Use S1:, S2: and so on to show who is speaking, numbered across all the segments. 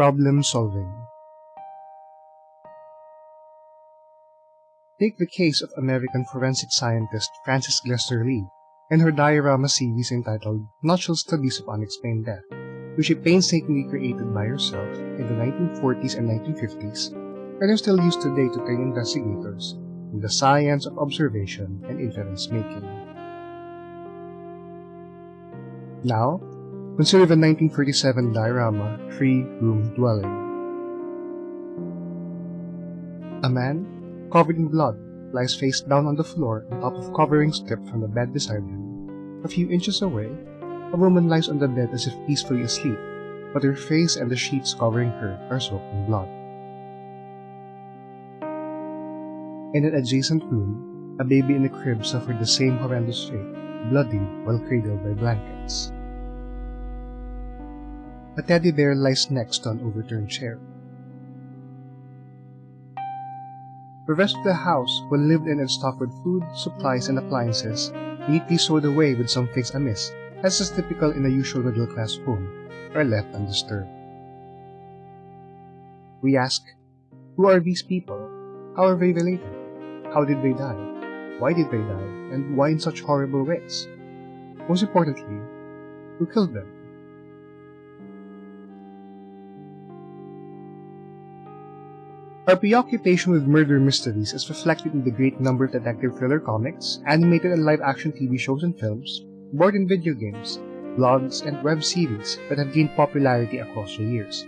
S1: Problem solving. Take the case of American forensic scientist Frances Glessner Lee and her diorama series entitled Nutshell Studies of Unexplained Death, which she painstakingly created by herself in the 1940s and 1950s and are still used today to train investigators in the science of observation and inference making. Now, consider the 1937 diorama Three Room Dwelling. A man, covered in blood, lies face down on the floor on top of covering stripped from the bed beside him. A few inches away, a woman lies on the bed as if peacefully asleep, but her face and the sheets covering her are soaked in blood. In an adjacent room, a baby in a crib suffered the same horrendous fate, bloodied while cradled by blankets. A teddy bear lies next to an overturned chair. The rest of the house, well lived in and stocked with food, supplies, and appliances, neatly sewed away with some things amiss, as is typical in a usual middle-class home, are left undisturbed. We ask, who are these people? How are they related? How did they die? Why did they die? And why in such horrible ways? Most importantly, who killed them? Our preoccupation with murder mysteries is reflected in the great number of detective thriller comics, animated and live-action TV shows and films, board and video games, blogs, and web series that have gained popularity across the years.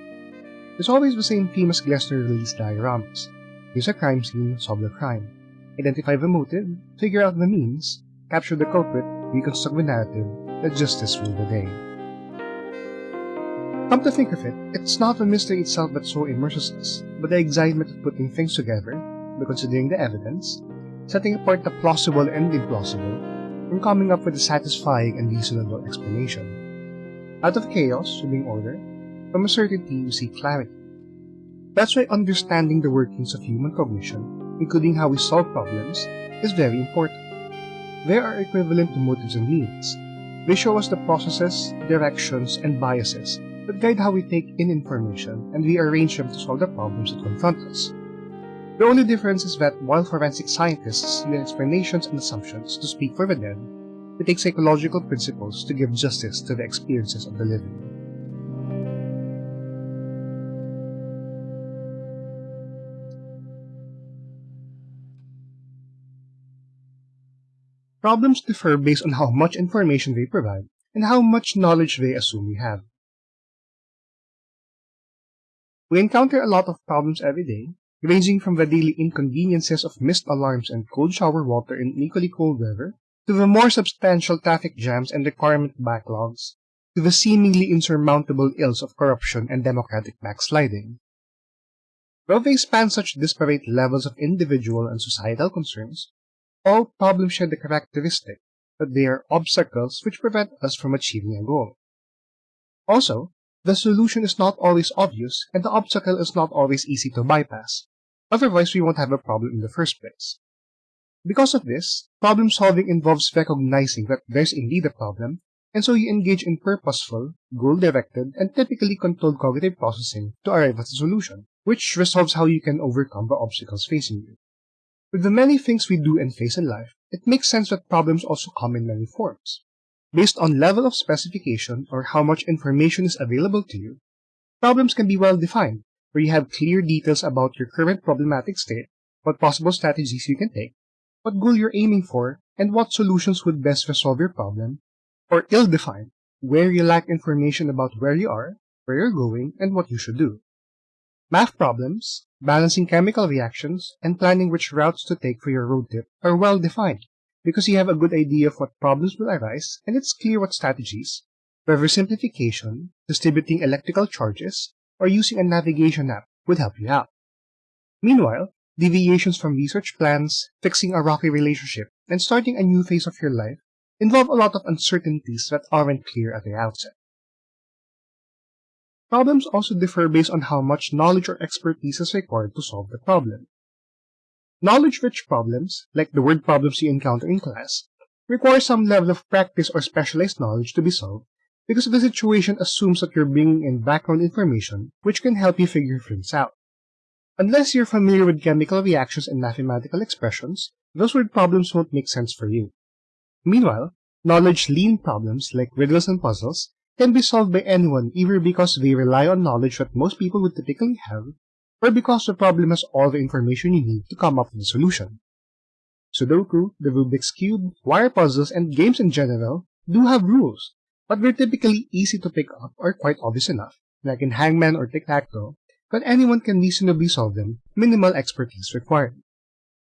S1: There's always the same famous Glessner released dioramas. Use a crime scene, solve the crime. Identify the motive, figure out the means, capture the culprit, reconstruct the narrative, let justice rule the day. Come to think of it, it's not the mystery itself that so immerses us, but the excitement of putting things together, by considering the evidence, setting apart the plausible and the implausible, and coming up with a satisfying and reasonable explanation. Out of chaos, you bring order, from uncertainty you seek clarity. That's why understanding the workings of human cognition, including how we solve problems, is very important. They are equivalent to motives and means. They show us the processes, directions, and biases that guide how we take in information and we arrange them to solve the problems that confront us. The only difference is that while forensic scientists use explanations and assumptions to speak for the dead, we take psychological principles to give justice to the experiences of the living. Problems differ based on how much information they provide and how much knowledge they assume we have. We encounter a lot of problems every day, ranging from the daily inconveniences of missed alarms and cold shower water in equally cold weather, to the more substantial traffic jams and requirement backlogs, to the seemingly insurmountable ills of corruption and democratic backsliding. Though they span such disparate levels of individual and societal concerns, all problems share the characteristic that they are obstacles which prevent us from achieving a goal. Also, the solution is not always obvious, and the obstacle is not always easy to bypass. Otherwise, we won't have a problem in the first place. Because of this, problem solving involves recognizing that there's indeed a problem, and so you engage in purposeful, goal-directed, and typically controlled cognitive processing to arrive at a solution, which resolves how you can overcome the obstacles facing you. With the many things we do and face in life, it makes sense that problems also come in many forms. Based on level of specification or how much information is available to you, problems can be well defined, where you have clear details about your current problematic state, what possible strategies you can take, what goal you're aiming for, and what solutions would best resolve your problem, or ill-defined, where you lack information about where you are, where you're going, and what you should do. Math problems, balancing chemical reactions, and planning which routes to take for your road trip are well defined, because you have a good idea of what problems will arise and it's clear what strategies, whether simplification, distributing electrical charges, or using a navigation app would help you out. Meanwhile, deviations from research plans, fixing a rocky relationship, and starting a new phase of your life involve a lot of uncertainties that aren't clear at the outset. Problems also differ based on how much knowledge or expertise is required to solve the problem. Knowledge-rich problems, like the word problems you encounter in class, require some level of practice or specialized knowledge to be solved, because the situation assumes that you're bringing in background information which can help you figure things out. Unless you're familiar with chemical reactions and mathematical expressions, those word problems won't make sense for you. Meanwhile, knowledge-lean problems like riddles and puzzles can be solved by anyone either because they rely on knowledge that most people would typically have, or because the problem has all the information you need to come up with a solution. Sudoku, the Rubik's Cube, wire puzzles, and games in general do have rules, but they're typically easy to pick up or quite obvious enough, like in Hangman or Tic-Tac-Toe, but anyone can reasonably solve them, minimal expertise required.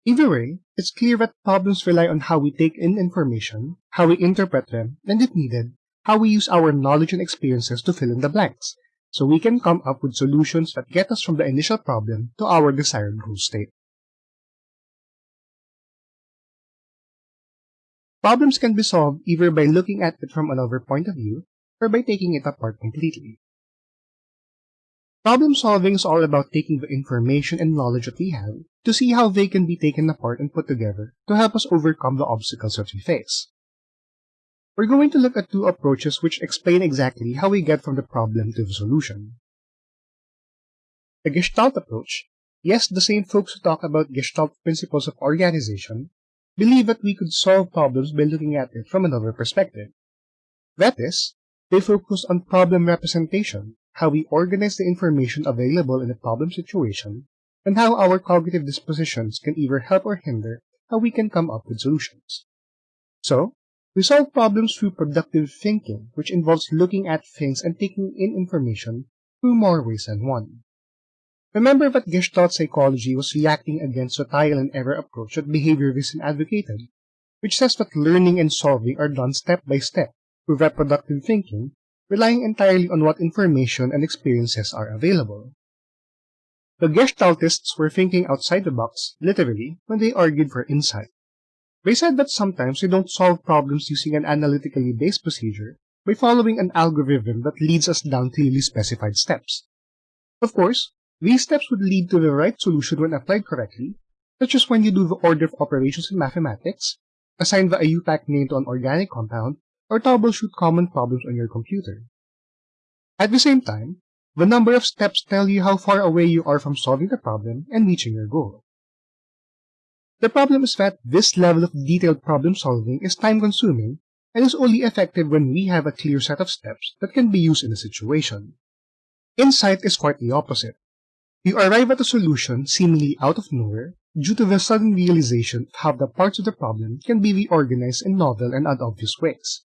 S1: Either way, it's clear that problems rely on how we take in information, how we interpret them, and if needed, how we use our knowledge and experiences to fill in the blanks, so we can come up with solutions that get us from the initial problem to our desired goal state. Problems can be solved either by looking at it from another point of view or by taking it apart completely. Problem solving is all about taking the information and knowledge that we have to see how they can be taken apart and put together to help us overcome the obstacles that we face. We're going to look at two approaches which explain exactly how we get from the problem to the solution. The Gestalt approach, yes, the same folks who talk about Gestalt principles of organization, believe that we could solve problems by looking at it from another perspective. That is, they focus on problem representation, how we organize the information available in a problem situation, and how our cognitive dispositions can either help or hinder how we can come up with solutions. So, we solve problems through productive thinking, which involves looking at things and taking in information through more ways than one. Remember that Gestalt psychology was reacting against the trial and error approach that behaviorism advocated, which says that learning and solving are done step by step through reproductive thinking relying entirely on what information and experiences are available. The Gestaltists were thinking outside the box, literally, when they argued for insight. They said that sometimes we don't solve problems using an analytically based procedure by following an algorithm that leads us down clearly specified steps. Of course, these steps would lead to the right solution when applied correctly, such as when you do the order of operations in mathematics, assign the IUPAC name to an organic compound, or troubleshoot common problems on your computer. At the same time, the number of steps tell you how far away you are from solving the problem and reaching your goal. The problem is that this level of detailed problem solving is time consuming and is only effective when we have a clear set of steps that can be used in a situation. Insight is quite the opposite. You arrive at a solution seemingly out of nowhere due to the sudden realization of how the parts of the problem can be reorganized in novel and unobvious ways.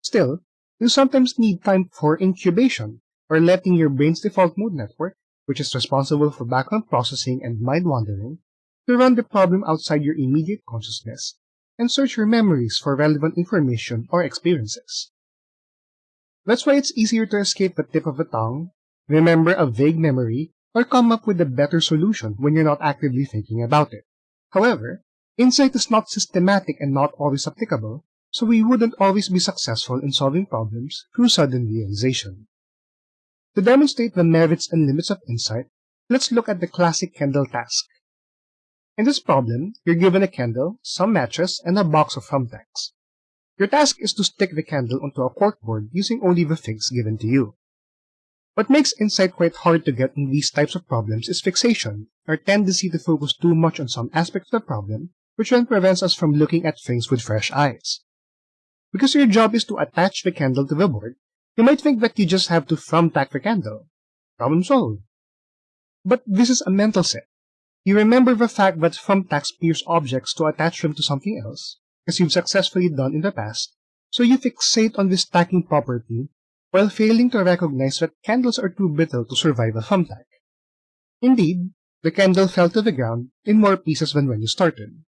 S1: Still, you sometimes need time for incubation, or letting your brain's default mode network, which is responsible for background processing and mind wandering, to run the problem outside your immediate consciousness and search your memories for relevant information or experiences. That's why it's easier to escape the tip of the tongue, remember a vague memory, or come up with a better solution when you're not actively thinking about it. However, insight is not systematic and not always applicable, so we wouldn't always be successful in solving problems through sudden realization. To demonstrate the merits and limits of insight, let's look at the classic candle task. In this problem, you're given a candle, some matches, and a box of thumbtacks. Your task is to stick the candle onto a corkboard using only the things given to you. What makes insight quite hard to get in these types of problems is fixation, our tendency to focus too much on some aspect of the problem, which then prevents us from looking at things with fresh eyes. Because your job is to attach the candle to the board, you might think that you just have to thumbtack the candle. Problem solved. But this is a mental set. You remember the fact that thumbtacks pierce objects to attach them to something else, as you've successfully done in the past, so you fixate on this tacking property while failing to recognize that candles are too brittle to survive a thumbtack. Indeed, the candle fell to the ground in more pieces than when you started.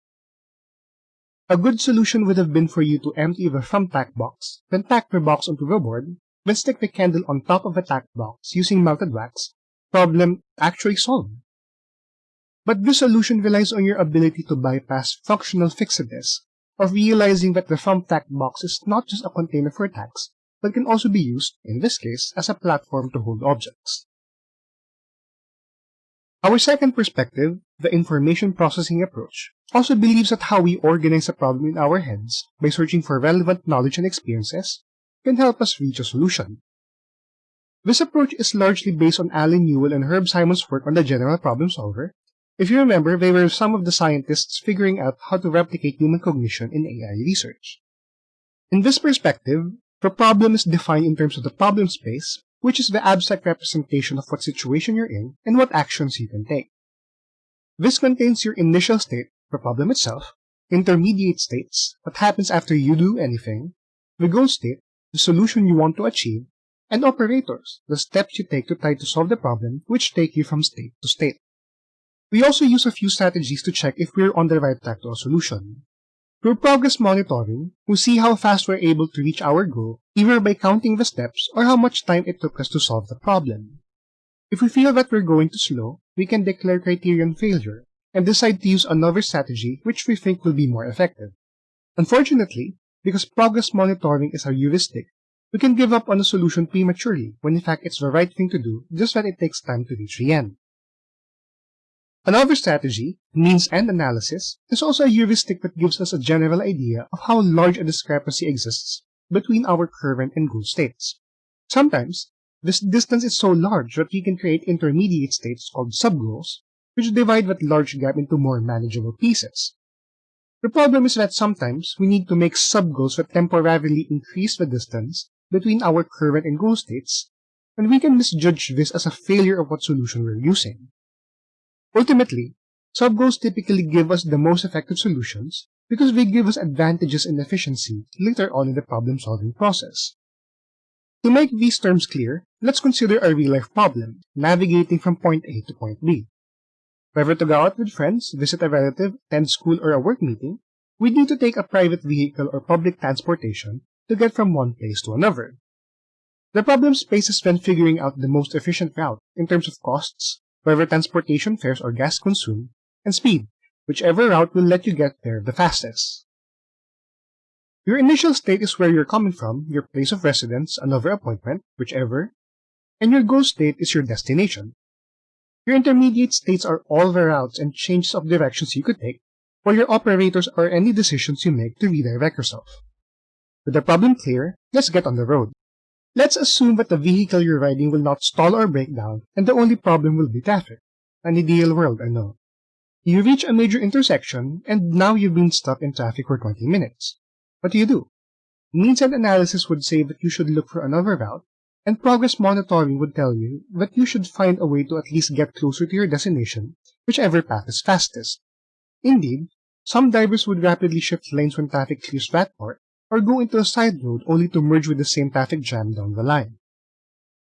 S1: A good solution would have been for you to empty the thumbtack box, then tack the box onto the board, then stick the candle on top of the tack box using melted wax. Problem actually solved. But this solution relies on your ability to bypass functional fixedness of realizing that the thumbtack box is not just a container for tacks, but can also be used, in this case, as a platform to hold objects. Our second perspective, the information processing approach, also believes that how we organize a problem in our heads by searching for relevant knowledge and experiences can help us reach a solution. This approach is largely based on Allen Newell and Herb Simon's work on the general problem solver. If you remember, they were some of the scientists figuring out how to replicate human cognition in AI research. In this perspective, the problem is defined in terms of the problem space, which is the abstract representation of what situation you're in and what actions you can take. This contains your initial state, the problem itself, intermediate states, what happens after you do anything, the goal state, the solution you want to achieve, and operators, the steps you take to try to solve the problem, which take you from state to state. We also use a few strategies to check if we're on the right track to a solution. Through progress monitoring, we see how fast we're able to reach our goal, either by counting the steps or how much time it took us to solve the problem. If we feel that we're going too slow, we can declare criterion failure and decide to use another strategy which we think will be more effective. Unfortunately, because progress monitoring is a heuristic, we can give up on a solution prematurely when in fact it's the right thing to do, just that it takes time to reach the end. Another strategy, means end analysis, is also a heuristic that gives us a general idea of how large a discrepancy exists between our current and goal states. Sometimes, this distance is so large that we can create intermediate states called subgoals, which divide that large gap into more manageable pieces. The problem is that sometimes we need to make subgoals that temporarily increase the distance between our current and goal states, and we can misjudge this as a failure of what solution we're using. Ultimately, subgoals typically give us the most effective solutions because they give us advantages in efficiency later on in the problem-solving process. To make these terms clear, let's consider a real-life problem, navigating from point A to point B. Whether to go out with friends, visit a relative, attend school, or a work meeting, we need to take a private vehicle or public transportation to get from one place to another. The problem space is when figuring out the most efficient route in terms of costs, whether transportation fares or gas consumed, and speed, whichever route will let you get there the fastest. Your initial state is where you're coming from, your place of residence, another appointment, whichever, and your goal state is your destination. Your intermediate states are all the routes and changes of directions you could take, while your operators are any decisions you make to redirect yourself. With the problem clear, let's get on the road. Let's assume that the vehicle you're riding will not stall or break down, and the only problem will be traffic. An ideal world, I know. You reach a major intersection, and now you've been stuck in traffic for 20 minutes. What do you do? Means and analysis would say that you should look for another route, and progress monitoring would tell you that you should find a way to at least get closer to your destination, whichever path is fastest. Indeed, some drivers would rapidly shift lanes when traffic clears that part, or go into a side road only to merge with the same traffic jam down the line.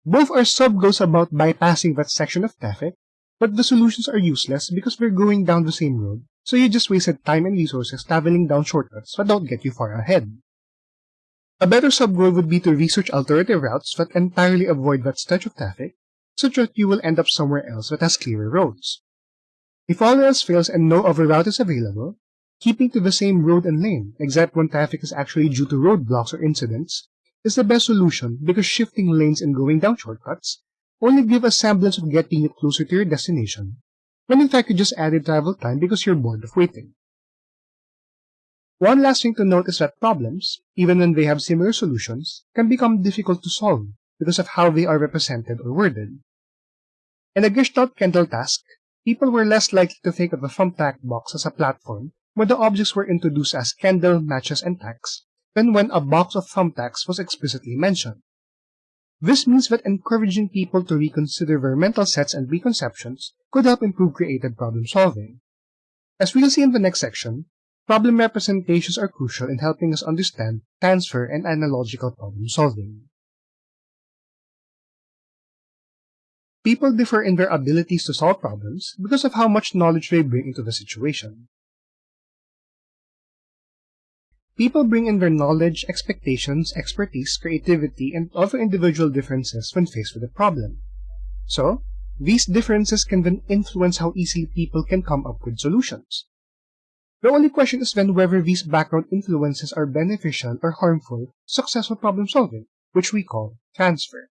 S1: Both are sub-goals about bypassing that section of traffic, but the solutions are useless because we're going down the same road, so you just wasted time and resources traveling down shortcuts that don't get you far ahead. A better sub-goal would be to research alternative routes that entirely avoid that stretch of traffic, such that you will end up somewhere else that has clearer roads. If all else fails and no other route is available, Keeping to the same road and lane, except when traffic is actually due to roadblocks or incidents, is the best solution because shifting lanes and going down shortcuts only give a semblance of getting you closer to your destination, when in fact you just added travel time because you're bored of waiting. One last thing to note is that problems, even when they have similar solutions, can become difficult to solve because of how they are represented or worded. In a Gestalt candle task, people were less likely to think of the thumbtack box as a platform where the objects were introduced as candle, matches, and tacks, than when a box of thumbtacks was explicitly mentioned. This means that encouraging people to reconsider their mental sets and preconceptions could help improve creative problem solving. As we'll see in the next section, problem representations are crucial in helping us understand transfer and analogical problem solving. People differ in their abilities to solve problems because of how much knowledge they bring into the situation. People bring in their knowledge, expectations, expertise, creativity, and other individual differences when faced with a problem. So, these differences can then influence how easily people can come up with solutions. The only question is then whether these background influences are beneficial or harmful successful problem solving, which we call transfer.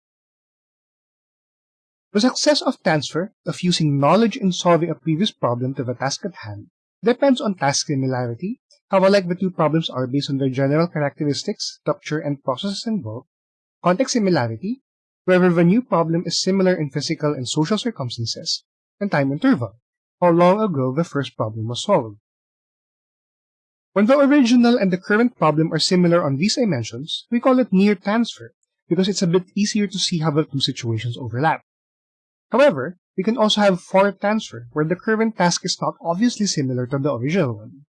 S1: The success of transfer, of using knowledge in solving a previous problem to the task at hand, depends on task similarity, how alike the two problems are based on their general characteristics, structure, and processes involved, context similarity, whether the new problem is similar in physical and social circumstances, and time interval, how long ago the first problem was solved. When the original and the current problem are similar on these dimensions, we call it near transfer, because it's a bit easier to see how the two situations overlap. However, we can also have far transfer, where the current task is not obviously similar to the original one.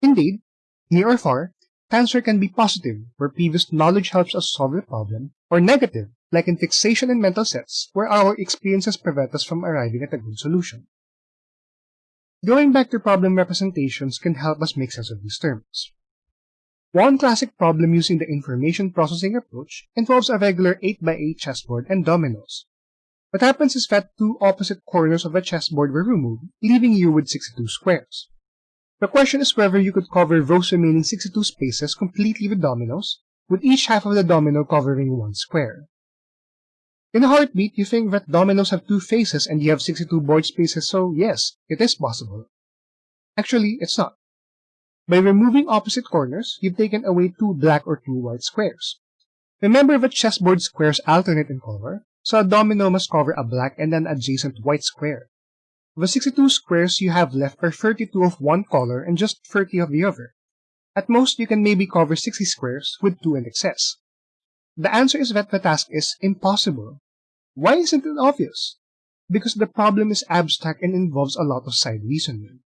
S1: Indeed, near or far, transfer can be positive, where previous knowledge helps us solve the problem, or negative, like in fixation and mental sets, where our experiences prevent us from arriving at a good solution. Going back to problem representations can help us make sense of these terms. One classic problem using the information processing approach involves a regular 8x8 chessboard and dominoes. What happens is that two opposite corners of a chessboard were removed, leaving you with 62 squares. The question is whether you could cover those remaining 62 spaces completely with dominoes, with each half of the domino covering one square. In a heartbeat, you think that dominoes have two faces and you have 62 board spaces, so yes, it is possible. Actually, it's not. By removing opposite corners, you've taken away two black or two white squares. Remember that chessboard squares alternate in color, so a domino must cover a black and an adjacent white square. The 62 squares you have left are 32 of one color and just 30 of the other. At most, you can maybe cover 60 squares with 2 in excess. The answer is that the task is impossible. Why isn't it obvious? Because the problem is abstract and involves a lot of side reasoning.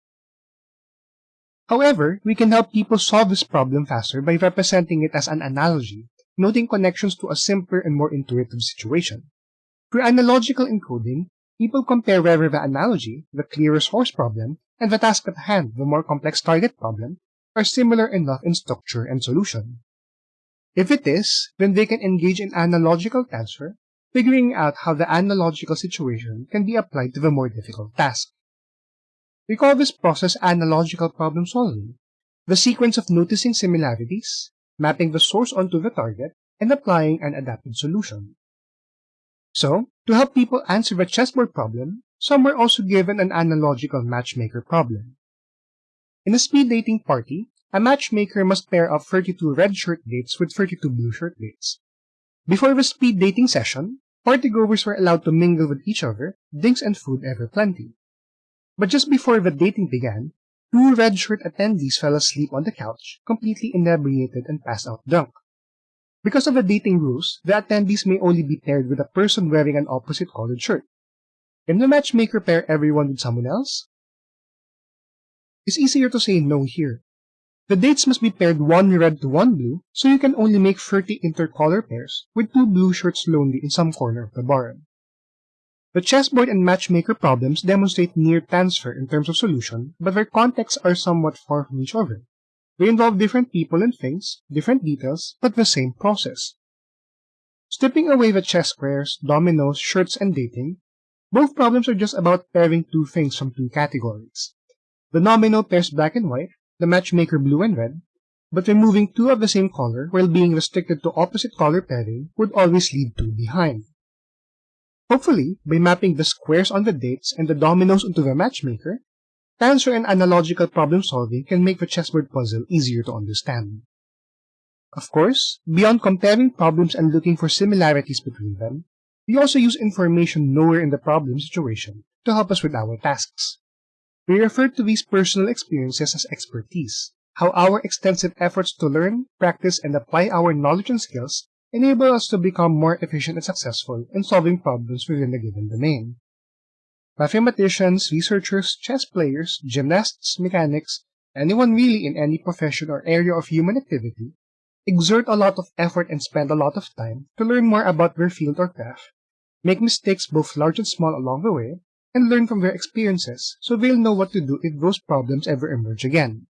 S1: However, we can help people solve this problem faster by representing it as an analogy, noting connections to a simpler and more intuitive situation. Through analogical encoding, people compare whether the analogy, the clearest source problem, and the task at hand, the more complex target problem, are similar enough in structure and solution. If it is, then they can engage in analogical transfer, figuring out how the analogical situation can be applied to the more difficult task. We call this process analogical problem solving, the sequence of noticing similarities, mapping the source onto the target, and applying an adapted solution. So, to help people answer the chessboard problem, some were also given an analogical matchmaker problem. In a speed dating party, a matchmaker must pair up 32 red shirt dates with 32 blue shirt dates. Before the speed dating session, partygoers were allowed to mingle with each other, drinks and food ever plenty. But just before the dating began, two red shirt attendees fell asleep on the couch, completely inebriated and passed out drunk. Because of the dating rules, the attendees may only be paired with a person wearing an opposite colored shirt. Can the matchmaker pair everyone with someone else? It's easier to say no here, the dates must be paired one red to one blue, so you can only make 30 intercolor pairs, with two blue shirts lonely in some corner of the barn. The chessboard and matchmaker problems demonstrate near transfer in terms of solution, but their contexts are somewhat far from each other. They involve different people and things, different details, but the same process. Stripping away the chess squares, dominoes, shirts, and dating, both problems are just about pairing two things from two categories. The domino pairs black and white, the matchmaker blue and red, but removing two of the same color while being restricted to opposite color pairing would always leave two behind. Hopefully, by mapping the squares on the dates and the dominoes onto the matchmaker, transfer and analogical problem solving can make the chessboard puzzle easier to understand. Of course, beyond comparing problems and looking for similarities between them, we also use information nowhere in the problem situation to help us with our tasks. We refer to these personal experiences as expertise, how our extensive efforts to learn, practice, and apply our knowledge and skills enable us to become more efficient and successful in solving problems within a given domain. Mathematicians, researchers, chess players, gymnasts, mechanics, anyone really in any profession or area of human activity, exert a lot of effort and spend a lot of time to learn more about their field or craft, make mistakes both large and small along the way, and learn from their experiences so they'll know what to do if those problems ever emerge again.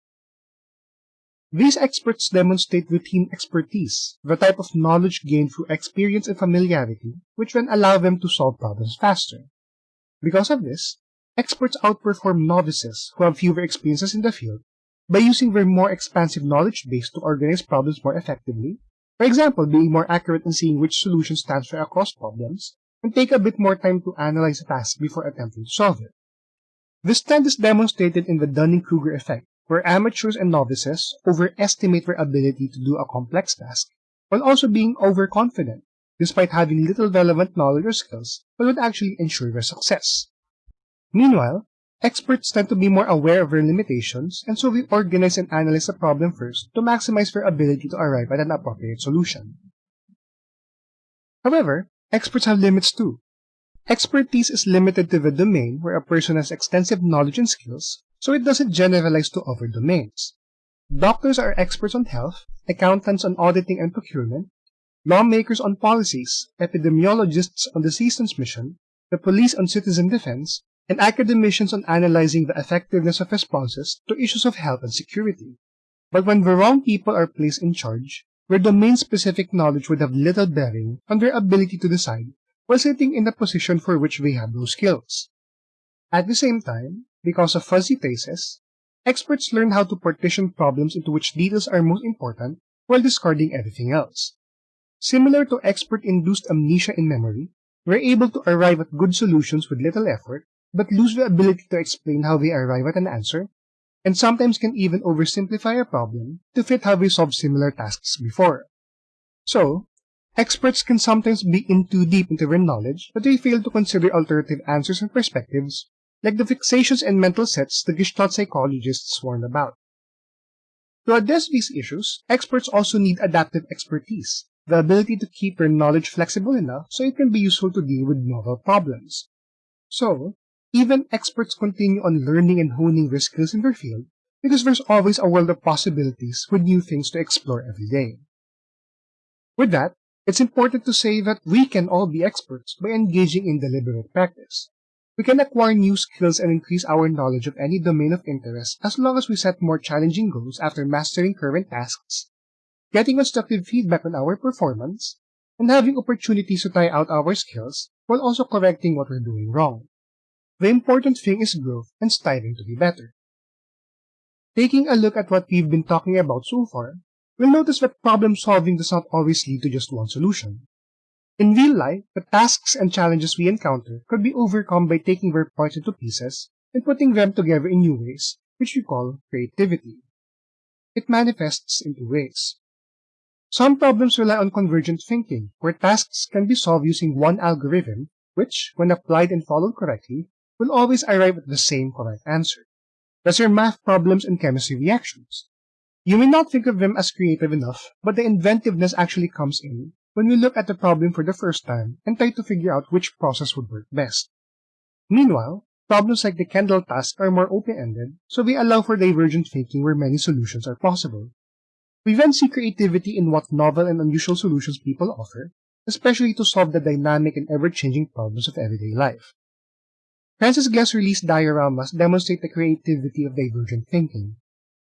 S1: These experts demonstrate routine expertise, the type of knowledge gained through experience and familiarity, which then allow them to solve problems faster. Because of this, experts outperform novices who have fewer experiences in the field by using their more expansive knowledge base to organize problems more effectively, for example, being more accurate in seeing which solution solutions transfer across problems, and take a bit more time to analyze a task before attempting to solve it. This trend is demonstrated in the Dunning-Kruger effect, where amateurs and novices overestimate their ability to do a complex task while also being overconfident, despite having little relevant knowledge or skills but would actually ensure their success. Meanwhile, experts tend to be more aware of their limitations, and so they organize and analyze the problem first to maximize their ability to arrive at an appropriate solution. However, experts have limits too. Expertise is limited to the domain where a person has extensive knowledge and skills, so it doesn't generalize to other domains. Doctors are experts on health, accountants on auditing and procurement, lawmakers on policies, epidemiologists on disease transmission, the police on citizen defense, and academicians on analyzing the effectiveness of responses to issues of health and security. But when the wrong people are placed in charge, their domain-specific knowledge would have little bearing on their ability to decide while sitting in the position for which they have those skills. At the same time, because of fuzzy faces, experts learn how to partition problems into which details are most important while discarding everything else. Similar to expert-induced amnesia in memory, we're able to arrive at good solutions with little effort, but lose the ability to explain how we arrive at an answer, and sometimes can even oversimplify a problem to fit how we solved similar tasks before. So, Experts can sometimes be in too deep into their knowledge that they fail to consider alternative answers and perspectives, like the fixations and mental sets the Gestalt psychologists warn about. To address these issues, experts also need adaptive expertise, the ability to keep their knowledge flexible enough so it can be useful to deal with novel problems. So, even experts continue on learning and honing their skills in their field because there's always a world of possibilities with new things to explore every day. With that, it's important to say that we can all be experts by engaging in deliberate practice. We can acquire new skills and increase our knowledge of any domain of interest as long as we set more challenging goals after mastering current tasks, getting constructive feedback on our performance, and having opportunities to try out our skills while also correcting what we're doing wrong. The important thing is growth and striving to be better. Taking a look at what we've been talking about so far, we'll notice that problem solving does not always lead to just one solution. In real life, the tasks and challenges we encounter could be overcome by taking their parts into pieces and putting them together in new ways, which we call creativity. It manifests in two ways. Some problems rely on convergent thinking, where tasks can be solved using one algorithm, which, when applied and followed correctly, will always arrive at the same correct answer. Thus are math problems and chemistry reactions. You may not think of them as creative enough, but the inventiveness actually comes in when we look at the problem for the first time and try to figure out which process would work best. Meanwhile, problems like the candle task are more open-ended, so they allow for divergent thinking where many solutions are possible. We then see creativity in what novel and unusual solutions people offer, especially to solve the dynamic and ever-changing problems of everyday life. Frances Glessner Lee's dioramas demonstrate the creativity of divergent thinking.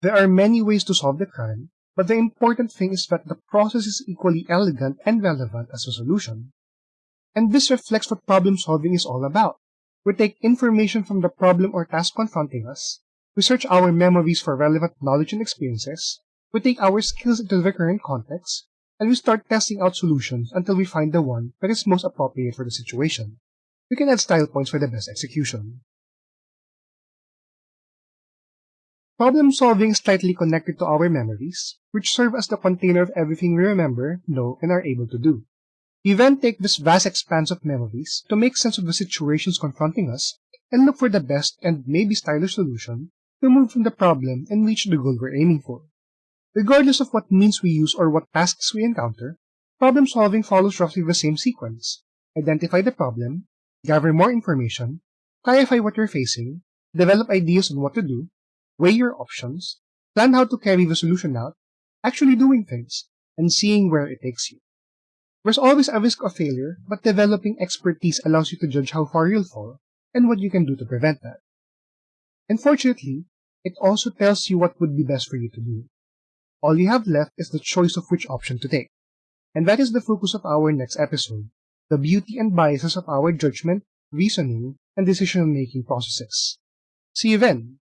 S1: There are many ways to solve the crime, but the important thing is that the process is equally elegant and relevant as the solution. And this reflects what problem solving is all about. We take information from the problem or task confronting us, we search our memories for relevant knowledge and experiences, we take our skills into the current context, and we start testing out solutions until we find the one that is most appropriate for the situation. We can add style points for the best execution. Problem solving is tightly connected to our memories, which serve as the container of everything we remember, know, and are able to do. We then take this vast expanse of memories to make sense of the situations confronting us and look for the best and maybe stylish solution to move from the problem and reach the goal we're aiming for. Regardless of what means we use or what tasks we encounter, problem solving follows roughly the same sequence. Identify the problem, gather more information, clarify what you're facing, develop ideas on what to do, weigh your options, plan how to carry the solution out, actually doing things, and seeing where it takes you. There's always a risk of failure, but developing expertise allows you to judge how far you'll fall and what you can do to prevent that. Unfortunately, it also tells you what would be best for you to do. All you have left is the choice of which option to take. And that is the focus of our next episode, the beauty and biases of our judgment, reasoning, and decision-making processes. See you then!